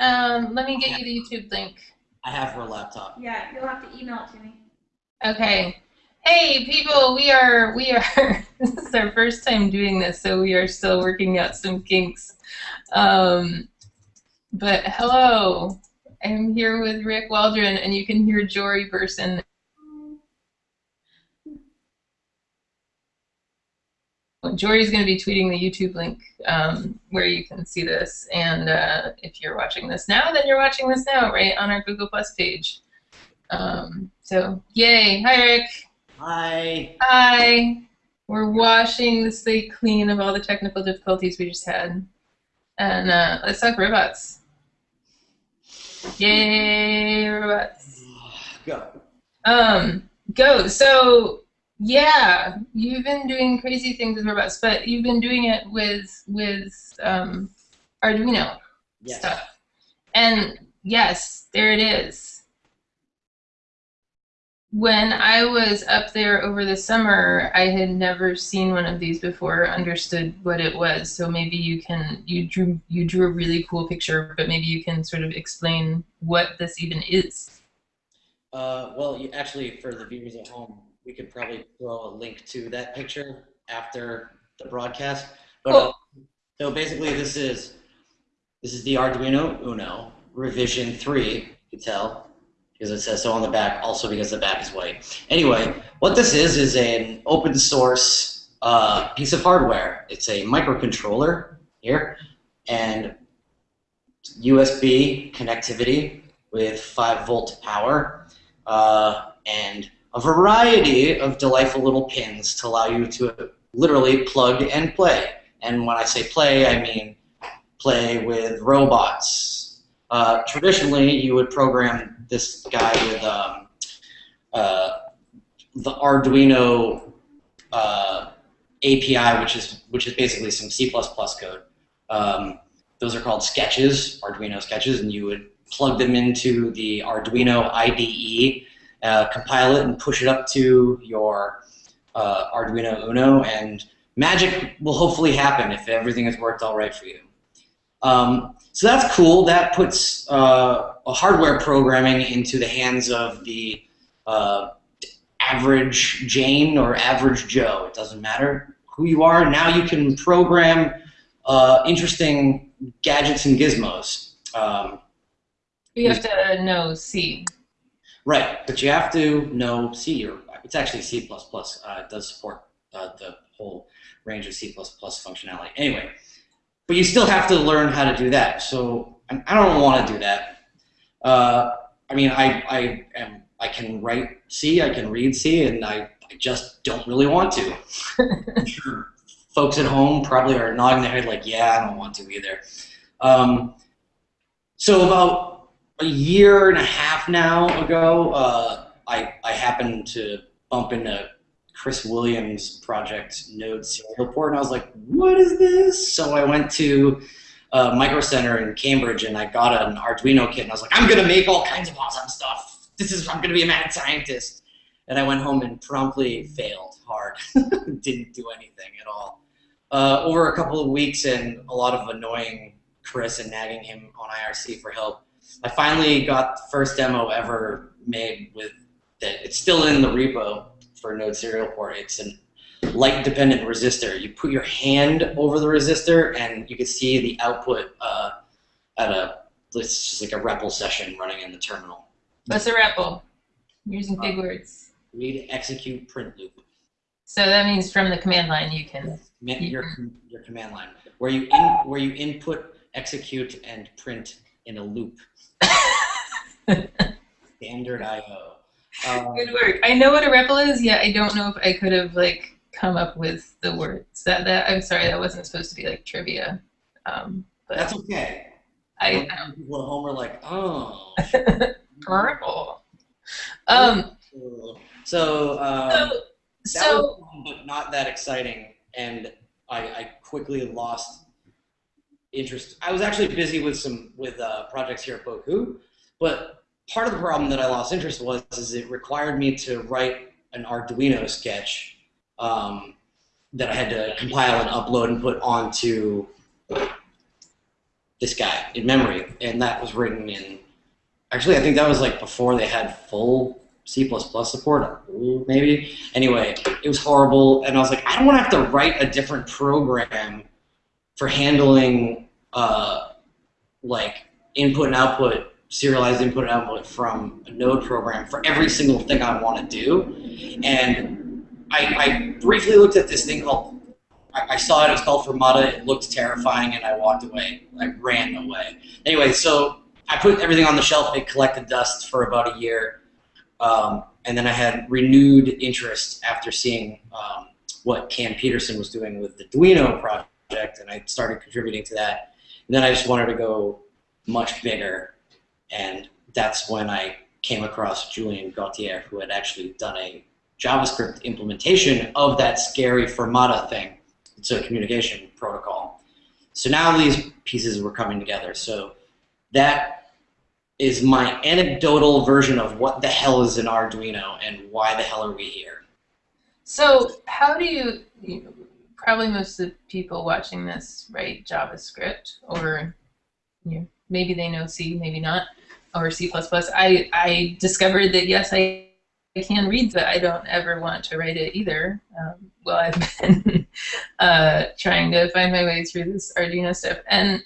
Um, let me get you the YouTube link. I have her laptop. Yeah, you'll have to email it to me. Okay. Hey people, we are we are this is our first time doing this, so we are still working out some kinks. Um, but hello, I'm here with Rick Waldron, and you can hear Jory Burson. Jory's going to be tweeting the YouTube link um, where you can see this, and uh, if you're watching this now, then you're watching this now, right on our Google Plus page. Um, so, yay! Hi, Rick. Hi. Hi. We're washing the slate clean of all the technical difficulties we just had, and uh, let's talk robots. Yay, robots. Go. Um, go. So yeah, you've been doing crazy things with robots, but you've been doing it with with um, Arduino Yes. stuff. And yes, there it is. When I was up there over the summer, I had never seen one of these before, understood what it was. So maybe you can you drew you drew a really cool picture, but maybe you can sort of explain what this even is. Uh, well, you, actually, for the viewers at home, we could probably throw a link to that picture after the broadcast. But uh, so basically, this is this is the Arduino Uno revision three. You can tell because it says so on the back. Also because the back is white. Anyway, what this is is an open source uh, piece of hardware. It's a microcontroller here and USB connectivity with 5 volt power uh, and a variety of delightful little pins to allow you to literally plug and play. And when I say play, I mean play with robots. Uh, traditionally, you would program this guy with um, uh, the Arduino uh, API, which is which is basically some C++ code. Um, those are called sketches, Arduino sketches, and you would plug them into the Arduino IDE, uh, compile it, and push it up to your uh, Arduino Uno, and magic will hopefully happen if everything has worked all right for you. Um, so that's cool. That puts uh, a hardware programming into the hands of the uh, average Jane or average Joe. It doesn't matter who you are. Now you can program uh, interesting gadgets and gizmos. Um, You have to know C. right, but you have to know C, or it's actually C++. Uh, it does support uh, the whole range of C++ functionality. Anyway, but you still have to learn how to do that. So I don't want to do that. Uh, I mean, I, I am I can write C, I can read C, and I, I just don't really want to. Sure folks at home probably are nodding their head like, yeah, I don't want to either. Um, so about a year and a half now ago, uh, I, I happened to bump into Chris Williams' project Node Serial Port, and I was like, what is this? So I went to uh, Micro Center in Cambridge, and I got an Arduino kit, and I was like, I'm gonna make all kinds of awesome stuff. This is I'm gonna be a mad scientist. And I went home and promptly failed hard. Didn't do anything at all. Uh, over a couple of weeks and a lot of annoying Chris and nagging him on IRC for help, I finally got the first demo ever made with that. It's still in the repo for Node Serial Port. It's an light dependent resistor. You put your hand over the resistor and you can see the output uh, at a it's just like a REPL session running in the terminal. What's a REPL? Using big words. Read, execute, print loop. So that means from the command line you can. Your your command line where you in where you input, execute, and print in a loop. Standard I/O. Um, Good work. I know what a REPL is, yet I don't know if I could have like come up with the words. That that I'm sorry, that wasn't supposed to be like trivia. Um, but that's okay. I, People at home are like, oh. REPL. Um, So, um, so, so was but not that exciting, and I, I quickly lost interest. I was actually busy with some with uh, projects here at Bocoup, but part of the problem that I lost interest was is it required me to write an Arduino sketch um, that I had to compile and upload and put onto this guy in memory, and that was written in. Actually, I think that was like before they had full C++ support, maybe. Anyway, it was horrible, and I was like, I don't want to have to write a different program for handling uh, like input and output, serialized input and output from a node program for every single thing I want to do. And I, I briefly looked at this thing called, I, I saw it, it was called Firmata, it looked terrifying, and I walked away. I ran away. Anyway, so I put everything on the shelf, it collected dust for about a year. Um, and then I had renewed interest after seeing um, what Cam Pedersen was doing with the Duino project, and I started contributing to that. And then I just wanted to go much bigger, and that's when I came across Julian Gautier, who had actually done a JavaScript implementation of that scary Firmata thing. It's a communication protocol. So now these pieces were coming together. So that is my anecdotal version of what the hell is an Arduino and why the hell are we here. So how do you, probably most of the people watching this write JavaScript or you know, maybe they know C, maybe not, or C++. I, I discovered that yes, I, I can read, but I don't ever want to write it either. Um, well, I've been uh, trying to find my way through this Arduino stuff. And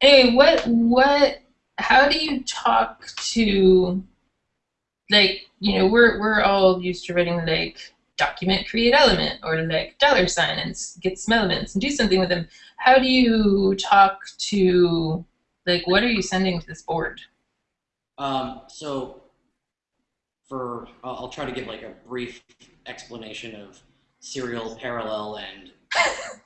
anyway, what, what how do you talk to like you know we're we're all used to writing like document create element or like dollar sign and get some elements and do something with them. How do you talk to like what are you sending to this board? Um, so for I'll try to give like a brief explanation of serial parallel and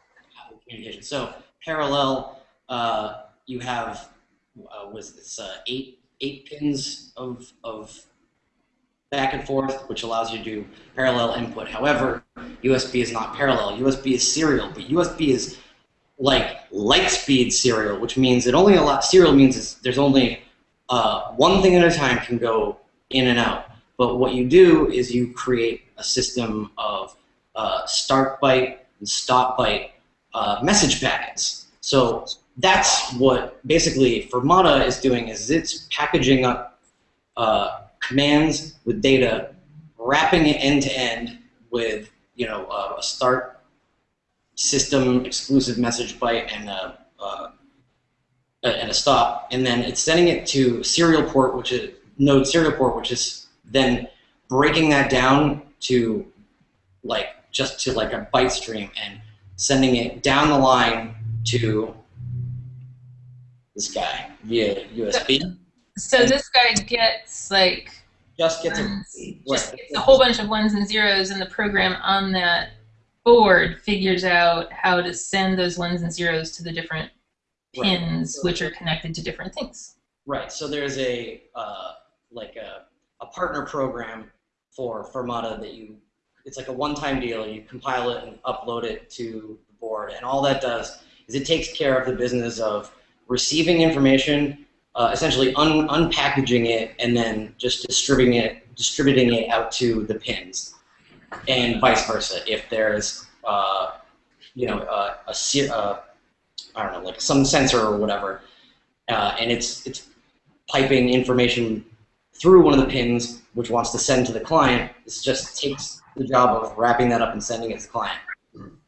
communication so parallel uh, you have uh, was this uh, eight eight pins of of back and forth, which allows you to do parallel input. However, USB is not parallel. USB is serial, but USB is like light speed serial, which means it only allows serial means there's only uh, one thing at a time can go in and out. But what you do is you create a system of uh, start byte and stop byte uh, message packets. So that's what basically Firmata is doing is it's packaging up commands with data, wrapping it end to end with you know uh, a start system exclusive message byte and a, uh, and a stop, and then it's sending it to serial port, which is node serial port, which is then breaking that down to like just to like a byte stream and sending it down the line to this guy via USB. So this guy gets like just gets a, just gets a whole bunch of ones and zeros, and the program on that board figures out how to send those ones and zeros to the different pins, right. which are connected to different things. Right. So there's a uh, like a, a partner program for Firmata that you. It's like a one-time deal. You compile it and upload it to the board, and all that does is it takes care of the business of receiving information, uh, essentially un unpackaging it, and then just distributing it, distributing it out to the pins, and vice versa. If there's, uh, you know, a, a uh, I don't know, like some sensor or whatever, uh, and it's it's piping information through one of the pins, which wants to send to the client. This just takes the job of wrapping that up and sending it to the client.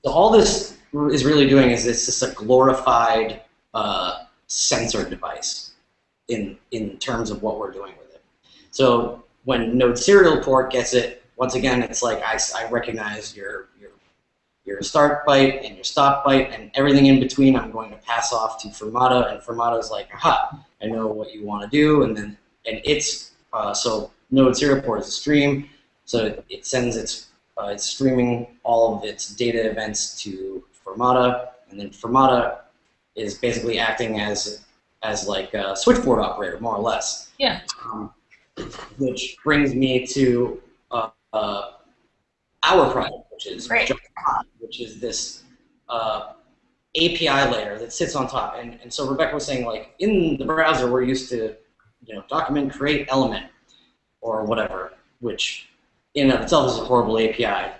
So all this is really doing is it's just a glorified uh, sensor device in, in terms of what we're doing with it. So when Node serial port gets it, once again, it's like I, I recognize your, your, your start byte and your stop byte and everything in between I'm going to pass off to Firmata and Firmata is like, aha, I know what you want to do and then and it's, uh, so Node serial port is a stream, so it sends its, uh, it's streaming all of its data events to Firmata and then Firmata is basically acting as as like a switchboard operator, more or less. Yeah. Um, which brings me to uh, uh, our project, which is right. which is this uh, API layer that sits on top. And, and so Rebecca was saying, like, in the browser, we're used to, you know, document create element or whatever, which in and of itself is a horrible API.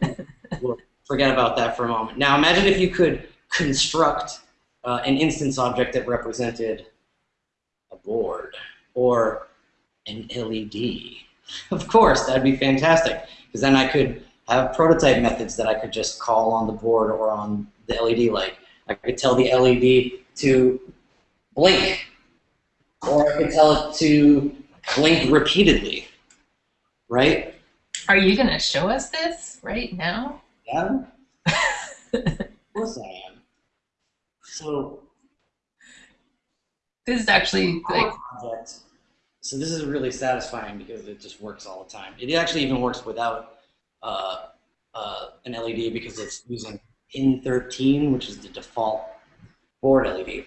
we'll forget about that for a moment. Now imagine if you could construct uh, an instance object that represented a board or an LED. Of course, that'd be fantastic because then I could have prototype methods that I could just call on the board or on the LED light. I could tell the LED to blink, or I could tell it to blink repeatedly, right? Are you gonna show us this right now? Yeah, of course I am. So This is actually like project. So this is really satisfying because it just works all the time. It actually even works without uh, uh, an LED because it's using pin 13, which is the default board LED.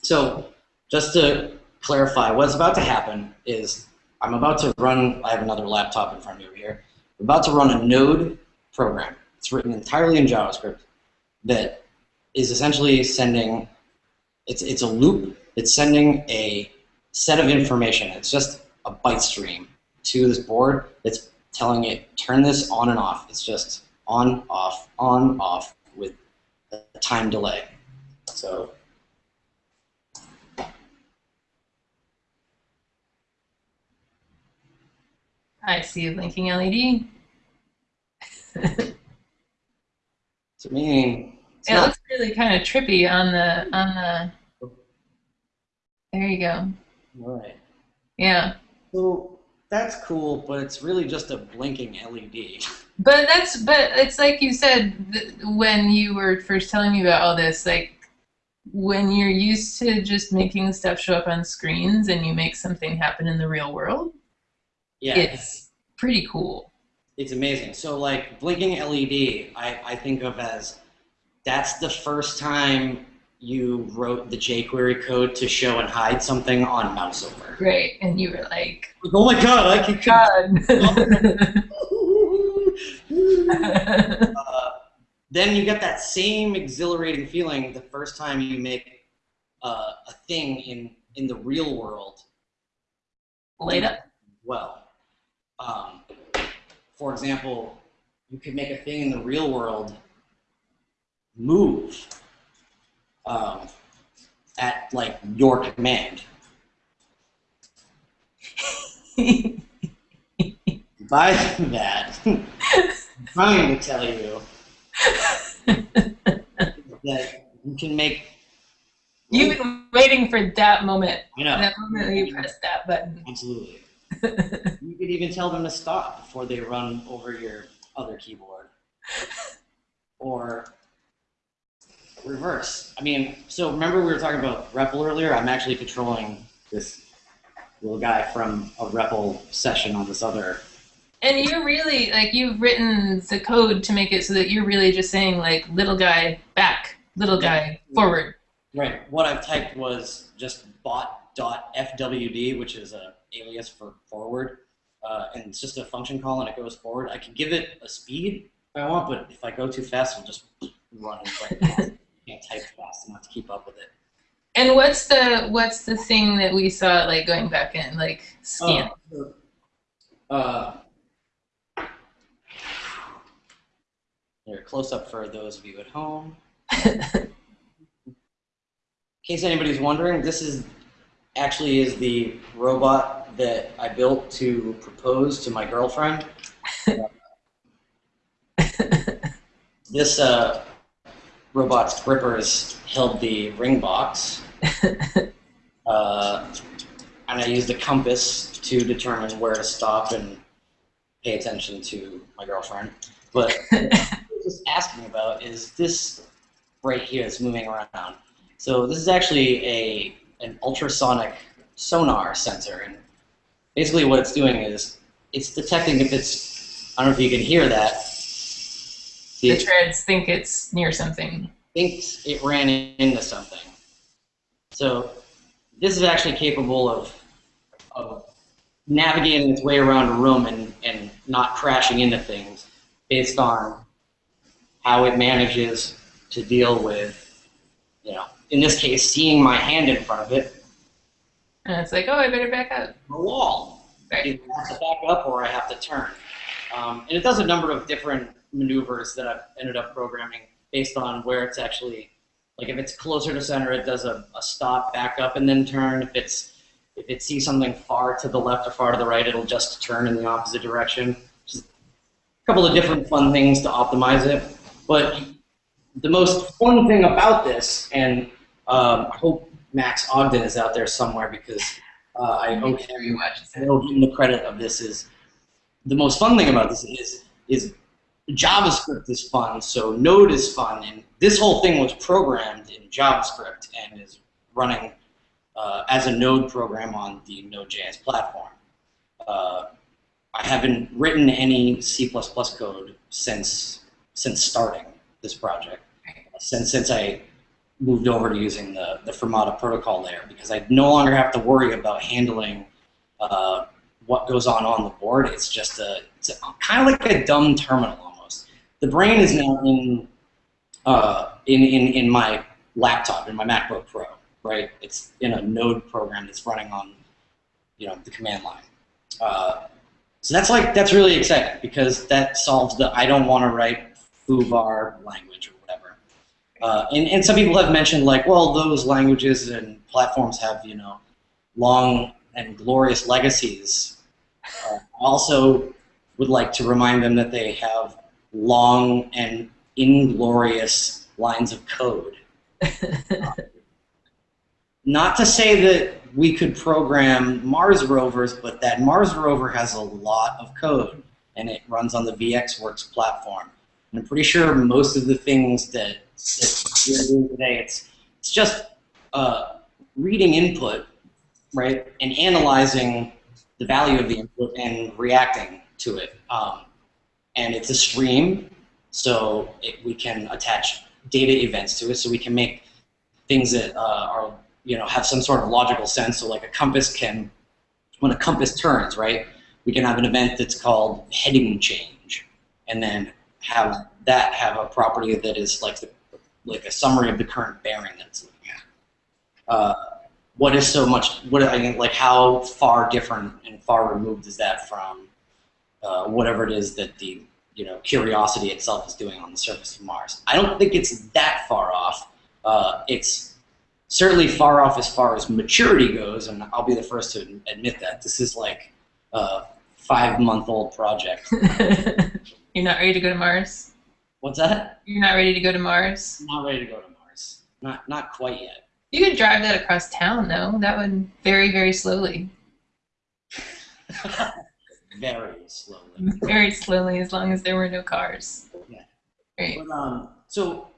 So just to clarify, what's about to happen is I'm about to run, I have another laptop in front of me over here. I'm about to run a node program. It's written entirely in JavaScript that is essentially sending, it's, it's a loop it's sending a set of information. It's just a byte stream to this board that's telling it turn this on and off. It's just on, off, on, off with a time delay. So I see a blinking LED. to me, it's It not looks really kind of trippy on the on the. There you go. right. Yeah, So that's cool, but it's really just a blinking LED. but that's but it's like you said th- when you were first telling me about all this. Like when you're used to just making stuff show up on screens and you make something happen in the real world, Yeah, it's pretty cool. It's amazing. So like blinking LED, I, I think of as that's the first time you wrote the jQuery code to show and hide something on mouse over. Great, and you were like, Oh my god, I can God. uh, then you get that same exhilarating feeling the first time you make uh, a thing in in the real world Light up. well. Um, for example, you could make a thing in the real world move um, at like your command. By that, I'm trying to tell you that you can make. You've been waiting for that moment. I know. That moment when you press that button. Absolutely. You could even tell them to stop before they run over your other keyboard. Or reverse. I mean, so remember we were talking about REPL earlier? I'm actually controlling this little guy from a REPL session on this other. And you're really like you've written the code to make it so that you're really just saying like little guy back, little guy forward. Right. What I've typed was just bot.fwd, which is a alias for forward. Uh, and it's just a function call and it goes forward. I can give it a speed if I want, but if I go too fast, it'll just run. can't type fast enough to keep up with it. And what's the what's the thing that we saw like going back in like scan? Oh, uh, here, close up for those of you at home. In case anybody's wondering, this is actually is the robot that I built to propose to my girlfriend. this uh, robot's grippers held the ring box. Uh, and I used a compass to determine where to stop and pay attention to my girlfriend. But what I was just asking about is this right here that's moving around. So this is actually a an ultrasonic sonar sensor, and basically what it's doing is it's detecting if it's I don't know if you can hear that. The treads think it's near something. thinks it ran into something. So this is actually capable of, of navigating its way around a room and, and not crashing into things based on how it manages to deal with, you know, in this case, seeing my hand in front of it, And it's like, oh, I better back up. The wall. Right. Either I have to back up or I have to turn. Um, and it does a number of different maneuvers that I've ended up programming based on where it's actually Like if it's closer to center, it does a, a stop, back up, and then turn. If it's if it sees something far to the left or far to the right, it'll just turn in the opposite direction. Just a couple of different fun things to optimize it. But the most fun thing about this, and um, I hope Max Ogden is out there somewhere because uh, I owe him, I owe him the credit of this. Is the most fun thing about this is is JavaScript is fun, so Node is fun, and this whole thing was programmed in JavaScript and is running uh, as a Node program on the Node.js platform. Uh, I haven't written any C++ code since since starting this project, since since I moved over to using the the Firmata protocol layer because I no longer have to worry about handling uh, what goes on on the board. It's just a it's a, kind of like a dumb terminal. The brain is now in uh, in, in in my laptop in my MacBook Pro, right? It's in a Node program that's running on you know the command line. Uh, so that's like that's really exciting because that solves the I don't want to write foobar language or whatever. Uh, and, and some people have mentioned like, well, those languages and platforms have you know long and glorious legacies. Uh, I also would like to remind them that they have long and inglorious lines of code. Not to say that we could program Mars rovers, but that Mars rover has a lot of code, and it runs on the VxWorks platform. And I'm pretty sure most of the things that, that we're doing today, it's it's just uh, reading input, right, and analyzing the value of the input and reacting to it. Um, and it's a stream, so it, we can attach data events to it, so we can make things that uh, are you know have some sort of logical sense. So like a compass can, when a compass turns, right, we can have an event that's called heading change, and then have that have a property that is like the, like a summary of the current bearing that it's looking at. Uh, what is so much? What I mean, like how far different and far removed is that from uh, whatever it is that the you know Curiosity itself is doing on the surface of Mars? I don't think it's that far off. Uh, it's certainly far off as far as maturity goes, and I'll be the first to admit that. This is like a five-month-old project. You're not ready to go to Mars? What's that? You're not ready to go to Mars? Not ready to go to Mars. Not not quite yet. You could drive that across town, though. That would very, very slowly. Very slowly. Very slowly, as long as there were no cars. Yeah. Great. But, um, so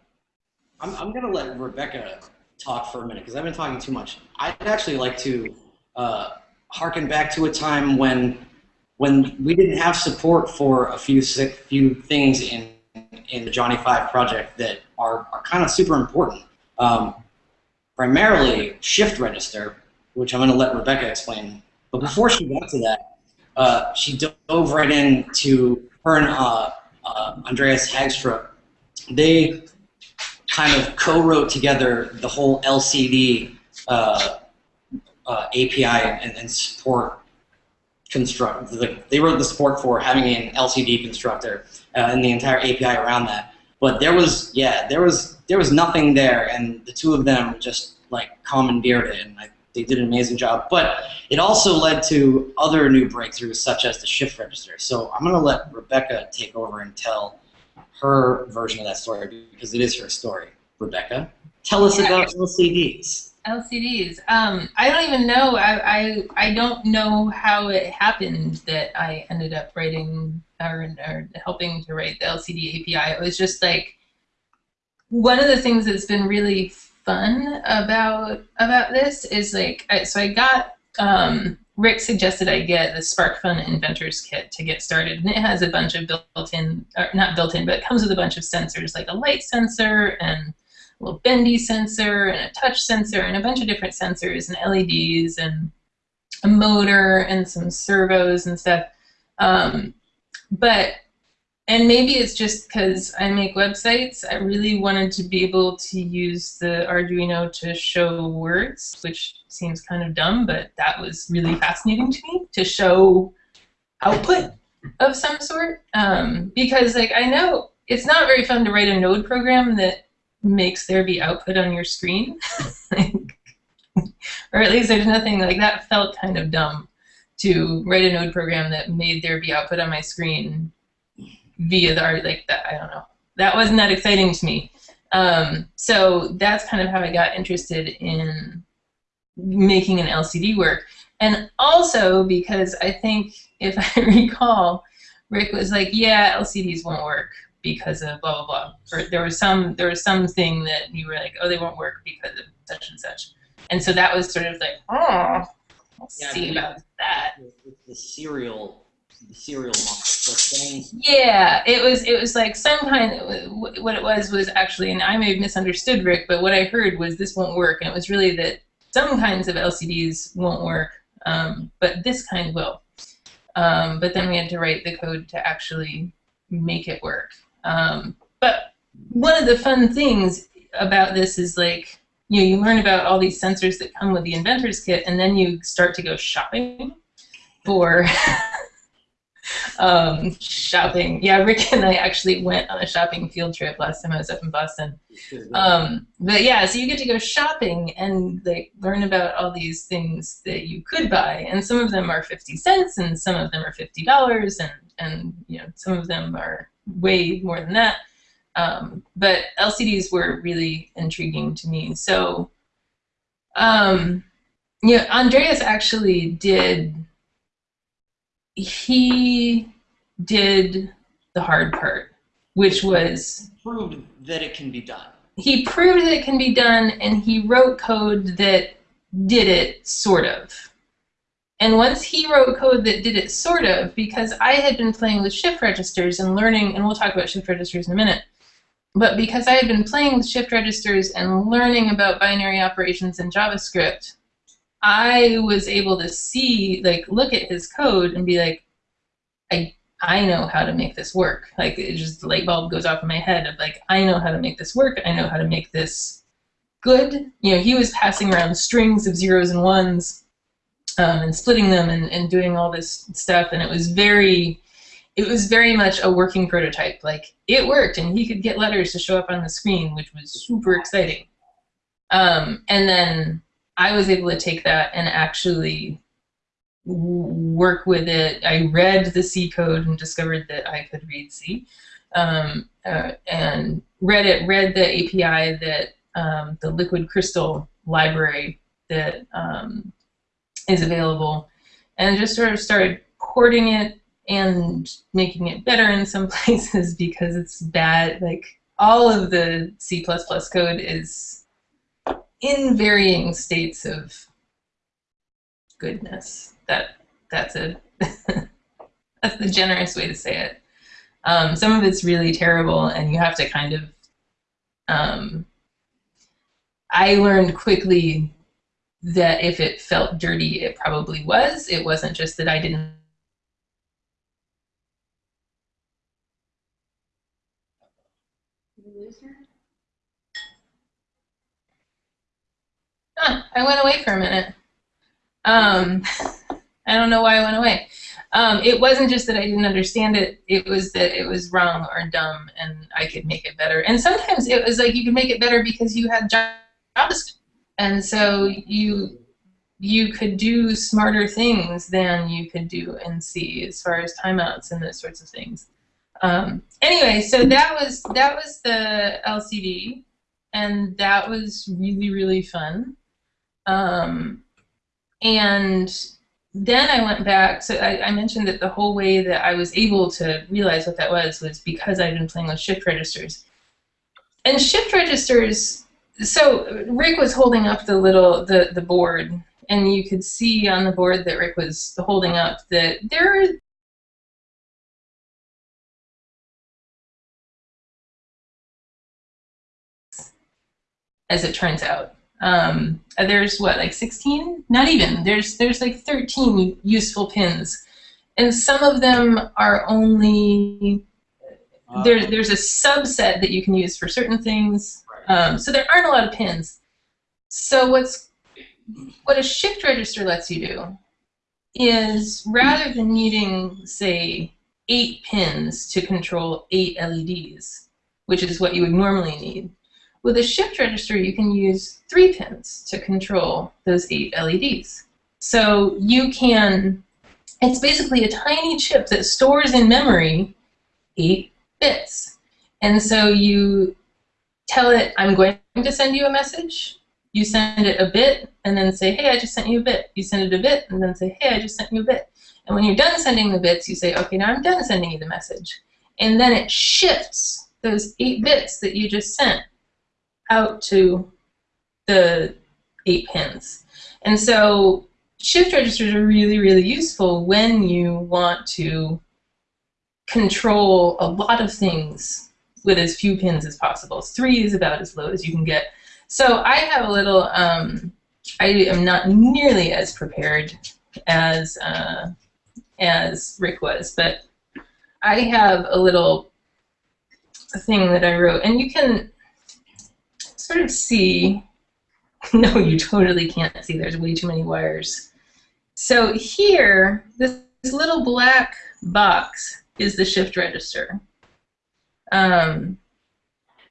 I'm, I'm going to let Rebecca talk for a minute because I've been talking too much. I'd actually like to uh, harken back to a time when when we didn't have support for a few sick, few things in in the Johnny Five project that are, are kind of super important. Um, primarily shift register, which I'm going to let Rebecca explain. But before she got to that, uh, she dove right into her and uh, uh, Andreas Haugstrup. They kind of co-wrote together the whole LCD uh, uh, API and, and support construct. The, they wrote the support for having an LCD constructor uh, and the entire API around that. But there was, yeah, there was there was nothing there, and the two of them just like commandeered it, and I, they did an amazing job. But it also led to other new breakthroughs, such as the shift register. So I'm going to let Rebecca take over and tell her version of that story because it is her story. Rebecca, tell us about LCDs. LCDs. Um, I don't even know. I, I I don't know how it happened that I ended up writing or, or helping to write the LCD API. It was just like one of the things that's been really fun about about this is like I, so I got um, Rick suggested I get the SparkFun Inventors Kit to get started, and it has a bunch of built-in, not built-in, but it comes with a bunch of sensors, like a light sensor and a little bendy sensor and a touch sensor and a bunch of different sensors and LEDs and a motor and some servos and stuff. Um, but and maybe it's just because I make websites. I really wanted to be able to use the Arduino to show words, which seems kind of dumb, but that was really fascinating to me to show output of some sort. Um, because like I know it's not very fun to write a node program that makes there be output on your screen. or at least there's nothing like that felt kind of dumb to write a node program that made there be output on my screen via the art like that. I don't know. That wasn't that exciting to me. Um, so that's kind of how I got interested in making an LCD work. And also because I think, if I recall, Rick was like, yeah, LCDs won't work because of blah, blah, blah. Or there was some, there was something that you were like, oh, they won't work because of such and such. And so that was sort of like, oh, we'll Yeah, see about that. With the serial, serial Yeah, it was it was like some kind of what it was was actually, and I may have misunderstood Rick, but what I heard was this won't work, and it was really that some kinds of LCDs won't work, um, but this kind will. Um, but then we had to write the code to actually make it work. Um, but one of the fun things about this is like you know you learn about all these sensors that come with the inventor's kit, and then you start to go shopping for um, shopping. Yeah, Rick and I actually went on a shopping field trip last time I was up in Boston. Um, but yeah, so you get to go shopping and like learn about all these things that you could buy, and some of them are fifty cents, and some of them are fifty dollars, and and you know some of them are way more than that. Um, but LCDs were really intriguing to me. So, um, yeah, Andreas actually did he did the hard part, which was proved that it can be done. he proved that it can be done and he wrote code that did it sort of. And once he wrote code that did it sort of, because I had been playing with shift registers and learning, and we'll talk about shift registers in a minute, but because I had been playing with shift registers and learning about binary operations in JavaScript, I was able to see, like, look at his code and be like, I I know how to make this work. Like, it just the light bulb goes off in my head of like, I know how to make this work. I know how to make this good. You know, he was passing around strings of zeros and ones um, and splitting them and, and doing all this stuff, and it was very it was very much a working prototype. Like it worked, and he could get letters to show up on the screen, which was super exciting. Um, and then I was able to take that and actually work with it. I read the C code and discovered that I could read C, um, uh, and read it. Read the API that um, the Liquid Crystal library that um, is available, and just sort of started porting it and making it better in some places because it's bad. Like all of the C++ code is in varying states of goodness. That that's a that's the generous way to say it. Um, some of it's really terrible, and you have to kind of. Um, I learned quickly that if it felt dirty, it probably was. It wasn't just that I didn't Did we lose her? Huh, I went away for a minute. Um, I don't know why I went away. Um, it wasn't just that I didn't understand it, it was that it was wrong or dumb and I could make it better. And sometimes it was like you could make it better because you had JavaScript. And so you you could do smarter things than you could do in C as far as timeouts and those sorts of things. Um, anyway, so that was that was the LCD, and that was really really fun. Um, and then I went back. So I, I mentioned that the whole way that I was able to realize what that was was because I'd been playing with shift registers. And shift registers. So Rick was holding up the little the the board, and you could see on the board that Rick was holding up that there are as it turns out. Um, there's what, like 16? Not even. There's there's like 13 useful pins, and some of them are only Uh, there's there's a subset that you can use for certain things. Um, so there aren't a lot of pins. So what's what a shift register lets you do is rather than needing say eight pins to control eight LEDs, which is what you would normally need, With a shift register, you can use three pins to control those eight LEDs. So you can, it's basically a tiny chip that stores in memory eight bits. And so you tell it, I'm going to send you a message. You send it a bit and then say, hey, I just sent you a bit. You send it a bit and then say, hey, I just sent you a bit. And when you're done sending the bits, you say, okay, now I'm done sending you the message. And then it shifts those eight bits that you just sent out to the eight pins. And so shift registers are really, really useful when you want to control a lot of things with as few pins as possible. Three is about as low as you can get. So I have a little, um, I am not nearly as prepared as, uh, as Rick was, but I have a little thing that I wrote, and you can sort of see, no, you totally can't see, there's way too many wires. So here, this, this little black box is the shift register. Um,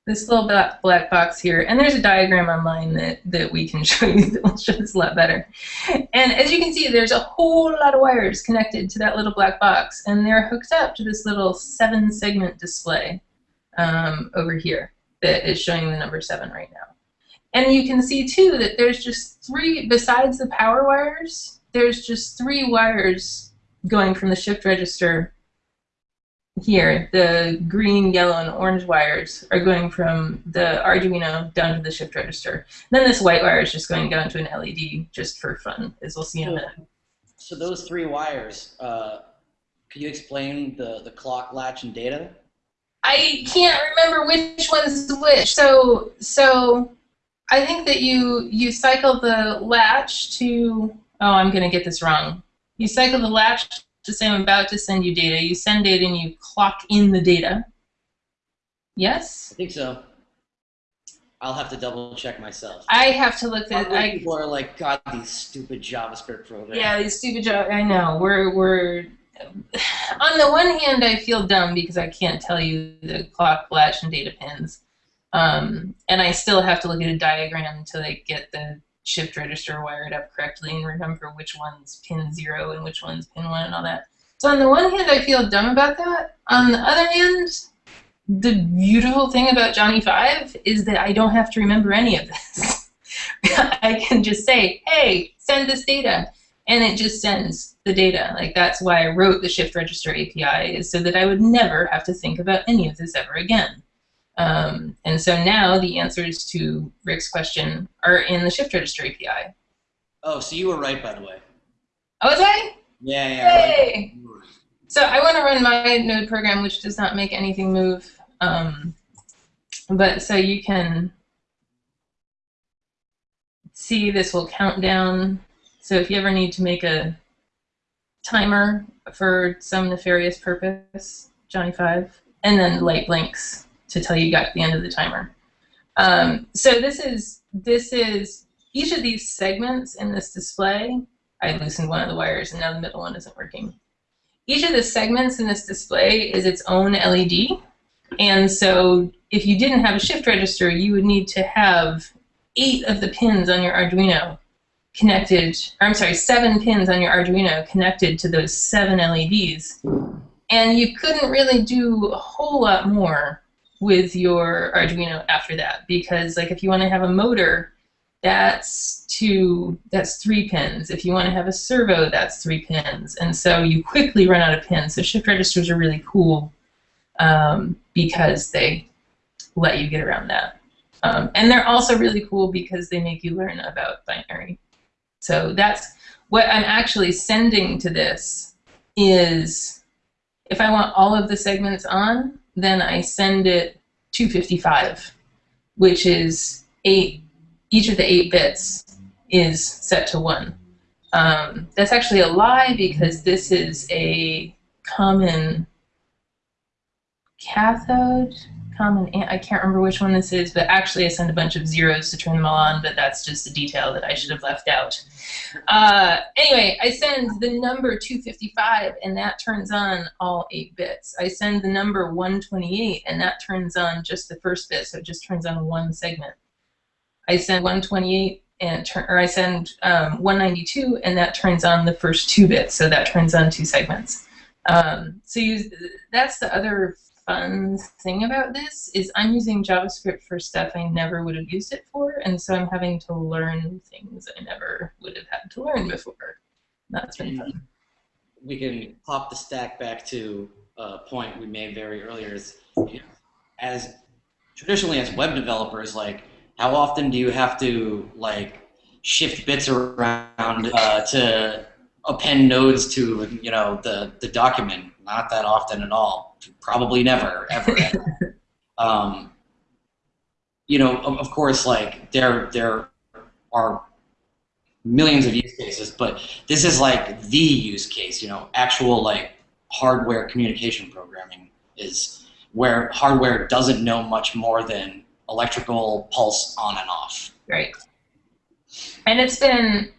this little black, black box here, and there's a diagram online that, that we can show you that will show this a lot better. And as you can see, there's a whole lot of wires connected to that little black box, and they're hooked up to this little seven segment display um, over here that is showing the number seven right now. And you can see too that there's just three, besides the power wires, there's just three wires going from the shift register here, the green, yellow, and orange wires are going from the Arduino down to the shift register. Then this white wire is just going down to an LED just for fun, as we'll see in a minute. So those three wires, uh, could you explain the, the clock, latch, and data? I can't remember which one's which. So so I think that you you cycle the latch to oh I'm gonna get this wrong. You cycle the latch to say I'm about to send you data. You send data and you clock in the data. Yes? I think so. I'll have to double check myself. I have to look at Probably I people are like, God, these stupid JavaScript programs. Yeah, these stupid jobs. I know. We're we're. On the one hand, I feel dumb because I can't tell you the clock, latch, and data pins, um, and I still have to look at a diagram until I get the shift register wired up correctly and remember which one's pin zero and which one's pin one and all that. So on the one hand, I feel dumb about that. On the other hand, the beautiful thing about Johnny Five is that I don't have to remember any of this. I can just say, hey, send this data and it just sends the data. Like that's why I wrote the shift register API is so that I would never have to think about any of this ever again. Um, and so now the answers to Rick's question are in the shift register API. Oh, so you were right, by the way. Oh, was I? Yeah, yeah. right. So I want to run my node program, which does not make anything move. Um, but so you can see this will count down. So if you ever need to make a timer for some nefarious purpose, Johnny 5, and then light blinks to tell you you got to the end of the timer. Um, so this is this is each of these segments in this display. I loosened one of the wires and now the middle one isn't working. Each of the segments in this display is its own LED. And so if you didn't have a shift register, you would need to have eight of the pins on your Arduino connected, or I'm sorry, seven pins on your Arduino connected to those seven LEDs. And you couldn't really do a whole lot more with your Arduino after that because like if you want to have a motor that's two that's three pins. If you want to have a servo that's three pins. And so you quickly run out of pins. So shift registers are really cool um, because they let you get around that. Um, and they're also really cool because they make you learn about binary so that's what I'm actually sending to this is if I want all of the segments on then I send it 255, which is eight, each of the eight bits is set to one. Um, that's actually a lie because this is a common cathode, common, I can't remember which one this is, but actually I send a bunch of zeros to turn them all on, but that's just a detail that I should have left out. Uh, anyway, I send the number 255 and that turns on all eight bits. I send the number 128 and that turns on just the first bit, so it just turns on one segment. I send 128 and turn, or I send um, 192 and that turns on the first two bits, so that turns on two segments. Um, so you, that's the other fun thing about this is I'm using JavaScript for stuff I never would have used it for, and so I'm having to learn things I never would have had to learn before. That's been fun. we can pop the stack back to a point we made very earlier. Is as traditionally as web developers, like how often do you have to like shift bits around uh, to append nodes to you know the the document? Not that often at all. Probably never, ever. ever. um, you know, of, of course, like there there are millions of use cases, but this is like the use case, you know, actual like hardware communication programming is where hardware doesn't know much more than electrical pulse on and off. Right. And it's been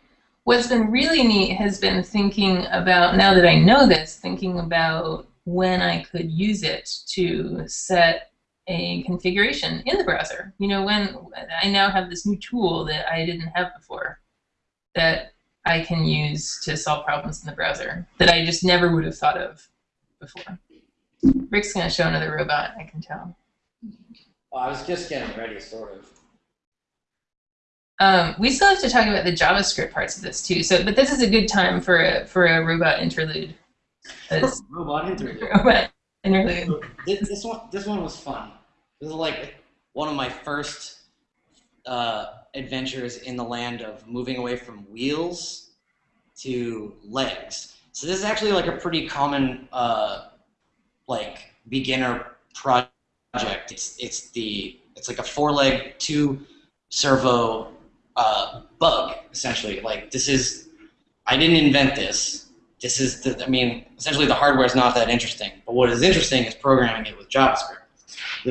what's been really neat has been thinking about now that I know this, thinking about when I could use it to set a configuration in the browser. You know, when I now have this new tool that I didn't have before that I can use to solve problems in the browser that I just never would have thought of before. Rick's going to show another robot, I can tell. Well, I was just getting ready, sort of. Um, we still have to talk about the JavaScript parts of this too. So, but this is a good time for a for a robot interlude. 'Cause- Robot interlude. robot interlude. this, this one this one was fun. This is like one of my first uh, adventures in the land of moving away from wheels to legs. So this is actually like a pretty common uh, like beginner project. It's it's the it's like a four leg two servo uh, bug essentially. Like this is I didn't invent this. This is the, I mean essentially the hardware is not that interesting, but what is interesting is programming it with JavaScript.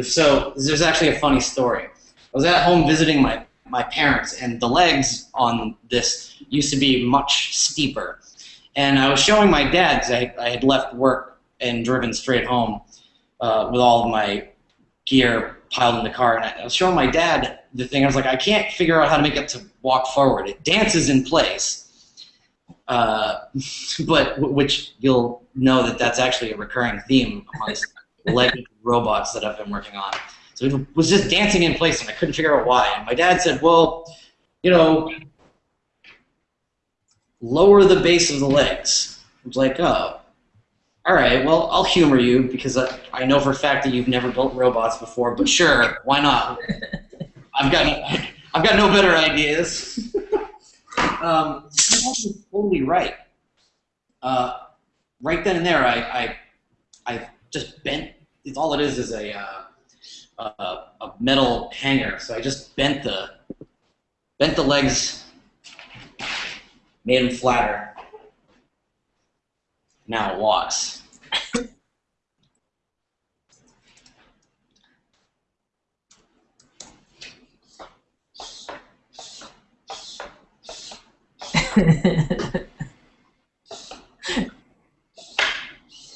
So there's actually a funny story. I was at home visiting my, my parents, and the legs on this used to be much steeper. And I was showing my dad, 'cause I, I had left work and driven straight home uh, with all of my gear piled in the car. And I was showing my dad the thing. I was like, I can't figure out how to make it to walk forward. It dances in place. Uh, but which you'll know that that's actually a recurring theme amongst leg robots that I've been working on. So it was just dancing in place, and I couldn't figure out why. And my dad said, "Well, you know, lower the base of the legs." I was like, "Oh, all right. Well, I'll humor you because I, I know for a fact that you've never built robots before, but sure, why not? I've got I've got no better ideas." Um, was totally right. Uh, right then and there, I, I I just bent. It's all it is is a uh, a, a metal hanger. So I just bent the bent the legs, made them flatter. Now it walks.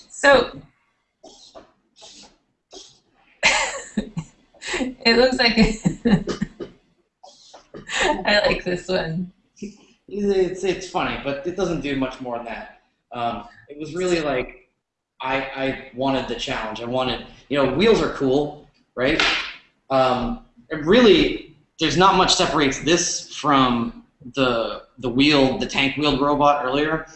So it looks like I like this one. It's it's funny, but it doesn't do much more than that. Um, it was really like I I wanted the challenge. I wanted you know wheels are cool, right? Um, really there's not much separates this from the the wheel the tank wheeled robot earlier.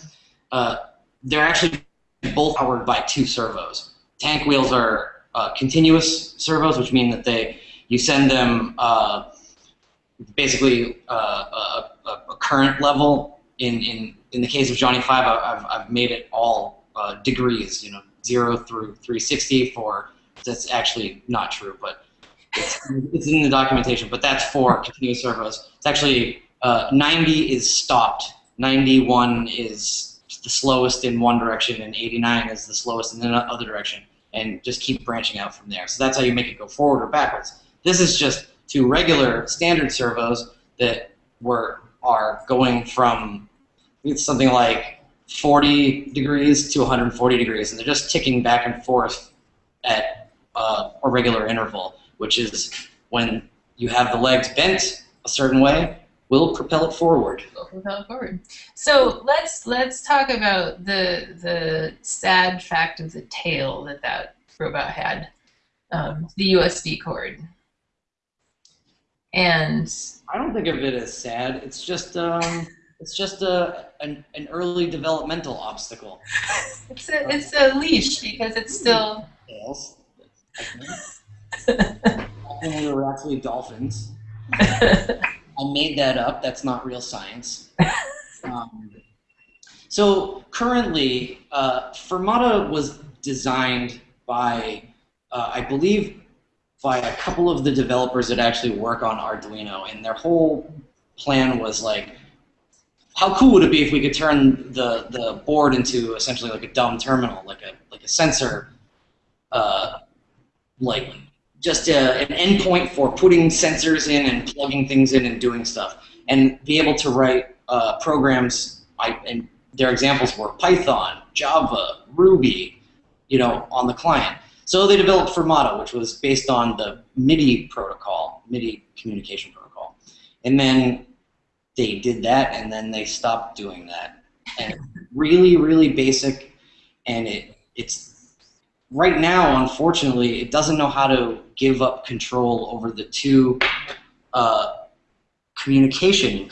Uh, they're actually both powered by two servos. Tank wheels are uh, continuous servos, which mean that they you send them uh, basically uh, a, a, current level. In, in in the case of Johnny Five, I've I've made it all uh, degrees, you know, zero through 360. For that's actually not true, but it's, it's in the documentation. But that's for continuous servos. It's actually uh, 90 is stopped. 91 is the slowest in one direction, and 89 is the slowest in the other direction. and just keep branching out from there. So that's how you make it go forward or backwards. This is just two regular standard servos that were are going from it's something like 40 degrees to 140 degrees, and they're just ticking back and forth at uh, a regular interval, which is when you have the legs bent a certain way, will propel it forward. We'll propel it forward. So let's let's talk about the the sad fact of the tail that that robot had, um, the USB cord. And I don't think of it as sad. It's just um, it's just a an, an early developmental obstacle. it's a it's a leash because it's still. Tails. I think. I think we were actually dolphins. I made that up. That's not real science. Um, so currently, uh, Firmata was designed by, uh, I believe, by a couple of the developers that actually work on Arduino, and their whole plan was like, how cool would it be if we could turn the the board into essentially like a dumb terminal, like a like a sensor, uh, like just a, an endpoint for putting sensors in and plugging things in and doing stuff, and be able to write uh, programs. I, and their examples were Python, Java, Ruby, you know, on the client. So they developed Firmata, which was based on the MIDI protocol, MIDI communication protocol, and then they did that, and then they stopped doing that. And really, really basic, and it it's right now, unfortunately, it doesn't know how to give up control over the two uh, communication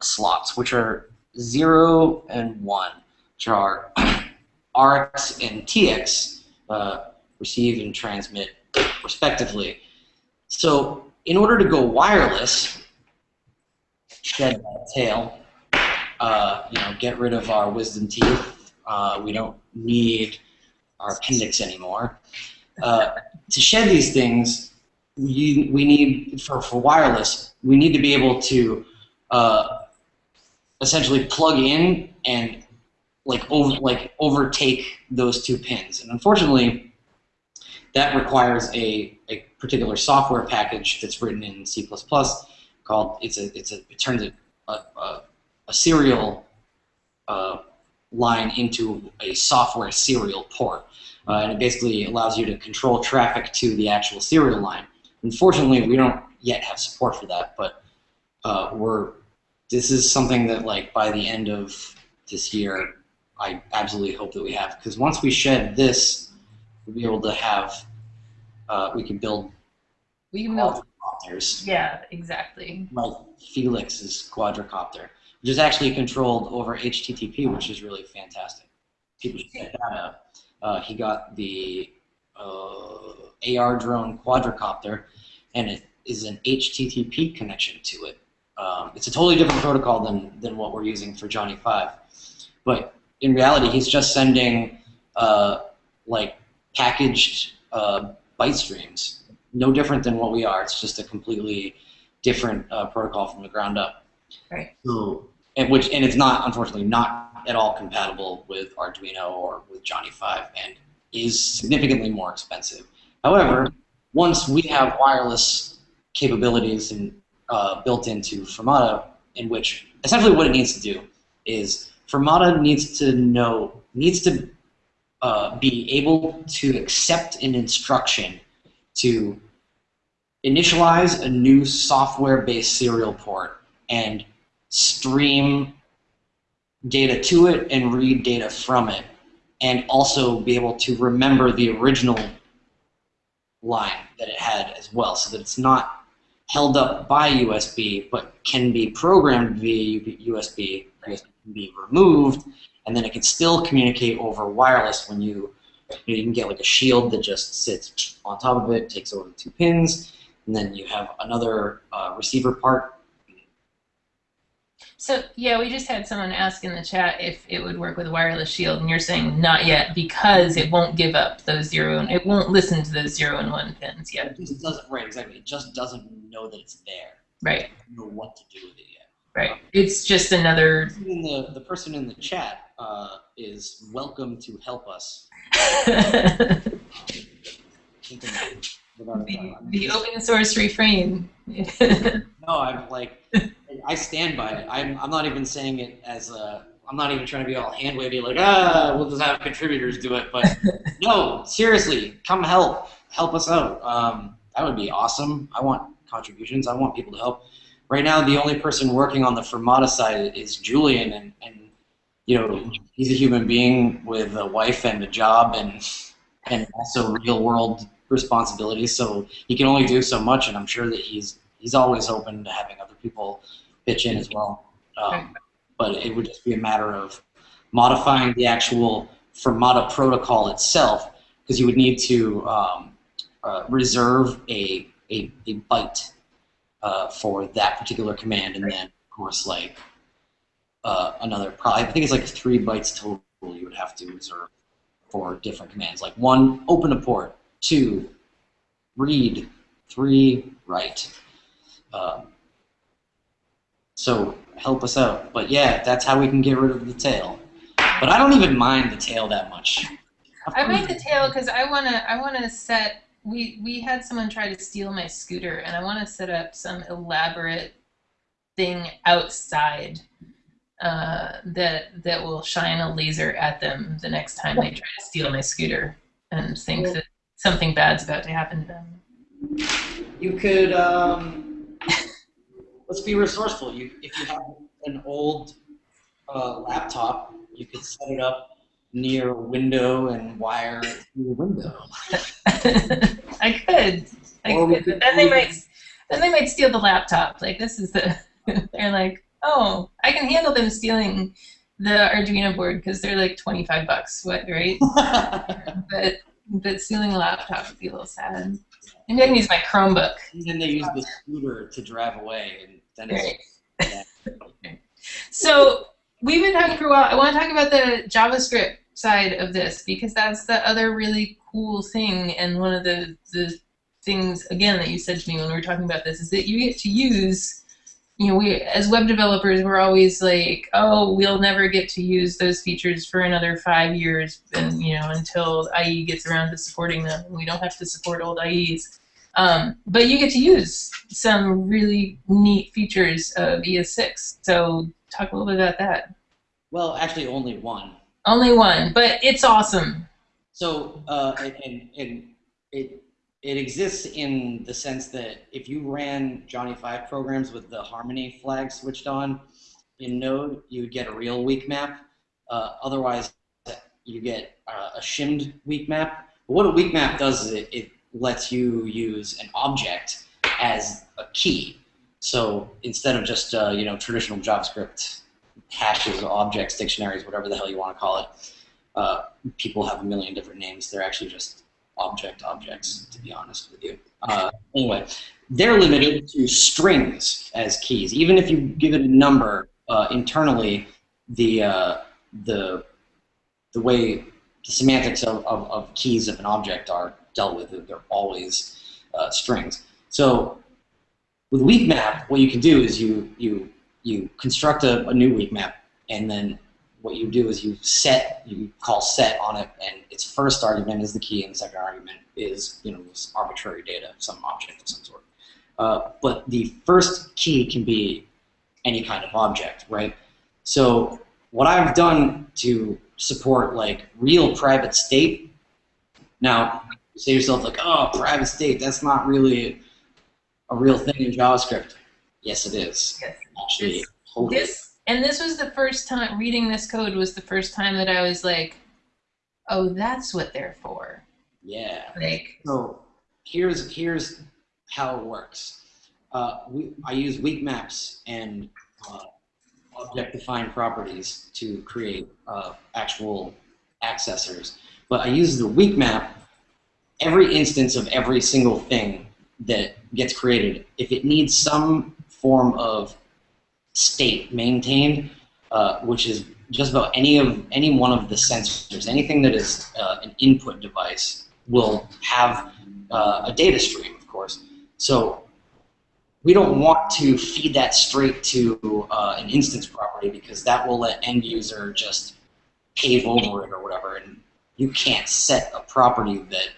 slots, which are 0 and 1, which are RX and TX, uh, receive and transmit, respectively. So in order to go wireless, shed that tail, uh, you know, get rid of our wisdom teeth. Uh, we don't need our appendix anymore. Uh, to shed these things, we, we need, for, for wireless, we need to be able to uh, essentially plug in and like over, like overtake those two pins. And unfortunately, that requires a, a particular software package that's written in C++ called, it's a, it's a, it turns a, a, a serial uh, line into a software serial port. Uh, and it basically allows you to control traffic to the actual serial line. Unfortunately, we don't yet have support for that, but uh, we're this is something that like by the end of this year, I absolutely hope that we have because once we shed this, we'll be able to have uh, we can build we can build Yeah, exactly. like Felix's quadrocopter, which is actually controlled over HTTP, which is really fantastic. People should check that out. Uh, he got the uh, AR drone quadrocopter, and it is an HTTP connection to it. Um, it's a totally different protocol than, than what we're using for Johnny 5. But in reality, he's just sending uh, like packaged uh, byte streams, no different than what we are. It's just a completely different uh, protocol from the ground up. Right. So, and which and it's not unfortunately not at all compatible with Arduino or with Johnny 5 and is significantly more expensive. However, once we have wireless capabilities and uh, built into Firmata, in which essentially what it needs to do is Firmata needs to know needs to uh, be able to accept an instruction to initialize a new software-based serial port and stream data to it and read data from it, and also be able to remember the original line that it had as well, so that it's not held up by USB, but can be programmed via USB. USB can be removed, and then it can still communicate over wireless when you you, you can get like a shield that just sits on top of it, takes over the two pins, and then you have another uh, receiver part So yeah, we just had someone ask in the chat if it would work with wireless shield, and you're saying not yet because it won't give up those zero and it won't listen to those zero and one pins yet. It just doesn't right exactly. It just doesn't know that it's there. Right. It doesn't know what to do with it yet. Right. It's just another. The the person in the chat uh, is welcome to help us. the, Without a doubt. the open source refrain. No, I'm like, I stand by it. I'm, I'm not even saying it as a, I'm not even trying to be all hand wavy like, ah, we'll just have contributors do it. But no, seriously, come help, help us out. Um, that would be awesome. I want contributions. I want people to help. Right now, the only person working on the Firmata side is Julian, and, and you know, he's a human being with a wife and a job, and and also real world responsibilities. So he can only do so much, and I'm sure that he's he's always open to having other people pitch in as well. Um, but it would just be a matter of modifying the actual Firmata protocol itself, because you would need to um, uh, reserve a, a, a byte uh, for that particular command, and then of course like uh, another probably I think it's like three bytes total you would have to reserve for different commands, like one open a port, two read, three write. Um, so help us out. But yeah, that's how we can get rid of the tail. But I don't even mind the tail that much. I mind the tail because I wanna I wanna set we we had someone try to steal my scooter and I want to set up some elaborate thing outside uh, that that will shine a laser at them the next time they try to steal my scooter and think that something bad's about to happen to them. You could um, let's be resourceful. You if you have an old uh, laptop, you could set it up near a window and wire it through the window. I could. I Or could. then they might then they might steal the laptop. Like this is the they're like, oh, I can handle them stealing the Arduino board because they're like twenty five bucks, what right? But but stealing a laptop would be a little sad. Maybe I can use my Chromebook. and then they use the scooter to drive away, and then it's So we've been talking for a while. I want to talk about the JavaScript side of this because that's the other really cool thing. And one of the, the things, again, that you said to me when we were talking about this is that you get to use, you know, we as web developers, we're always like, oh, we'll never get to use those features for another five years, and you know, until IE gets around to supporting them. We don't have to support old IEs. Um, but you get to use some really neat features of ES6. So talk a little bit about that. well, actually only one. Only one, but it's awesome. So, uh, and, and, it, it exists in the sense that if you ran Johnny 5 programs with the Harmony flag switched on in Node, you would get a real weak map. Uh, otherwise, you get uh, a shimmed weak map. But what a weak map does is it, it lets you use an object as a key. So instead of just uh, you know traditional JavaScript hashes, objects, dictionaries, whatever the hell you want to call it, uh, people have a million different names. They're actually just object objects, to be honest with you. Uh, anyway, they're limited to strings as keys. Even if you give it a number uh, internally, the uh, the the way the semantics of, of, of keys of an object are dealt with, they're always uh, strings. So with weak map, what you can do is you you you construct a, a new weak map, and then what you do is you set you call set on it, and its first argument is the key, and the second argument is you know this arbitrary data, some object of some sort. Uh, but the first key can be any kind of object, right? So what I've done to support like real private state. Now, you say to yourself like, oh, private state, that's not really a real thing in JavaScript. Yes, it is. Yes. Actually, This- totally. This and this was the first time reading this code was the first time that I was like, oh, that's what they're for. yeah. Like, So here's here's how it works. Uh, we, I use weak maps and uh, object-defined properties to create uh, actual accessors. But I use the weak map every instance of every single thing that gets created. If it needs some form of state maintained, uh, which is just about any of any one of the sensors, anything that is uh, an input device will have uh, a data stream, of course. So we don't want to feed that straight to uh, an instance property because that will let end user just pave over it or whatever, and you can't set a property that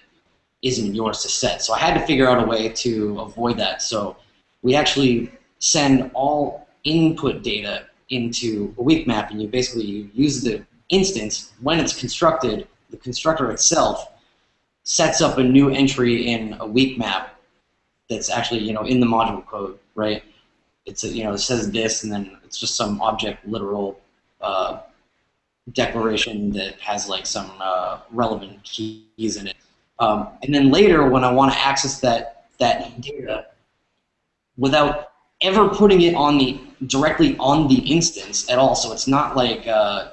isn't yours to set. So I had to figure out a way to avoid that. So we actually send all input data into a weak map, and you basically use the instance when it's constructed. The constructor itself sets up a new entry in a weak map that's actually you know in the module code, right? It's a, you know it says this, and then it's just some object literal uh, declaration that has like some uh, relevant keys in it. Um, and then later, when I want to access that that data without ever putting it on the directly on the instance at all, so it's not like uh,